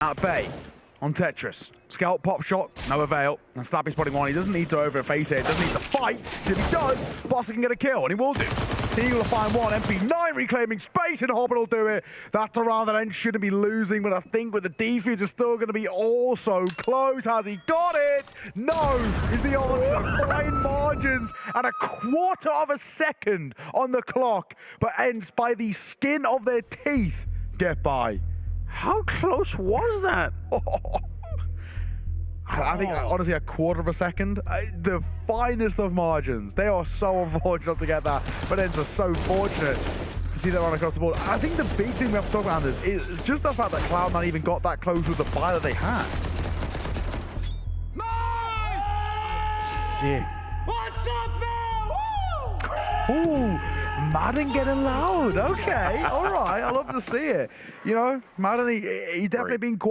at bay on Tetris. Scout pop shot, no avail. And Snappi spotting one. He doesn't need to overface it. Doesn't need to fight. if he does, Bossa can get a kill, and he will do. He will find one. MP9 reclaiming space, and Hobbit will do it. That's a round that ENCE shouldn't be losing, but I think with the defuse, it's still going to be also close. Has he got it? No, is the answer. Fine margins and a quarter of a second on the clock, but ENCE by the skin of their teeth get by. How close was that? I I think, honestly, a quarter of a second, the finest of margins. They are so unfortunate to get that, but ENCE are so fortunate to see that run across the board. I think the big thing we have to talk about this is just the fact that Cloud9 even got that close with the buy that they had. Sick. What's up now? Woo! Ooh, maden getting loud. Okay, all right. To see it. You know, Martin, he, he's definitely been quite.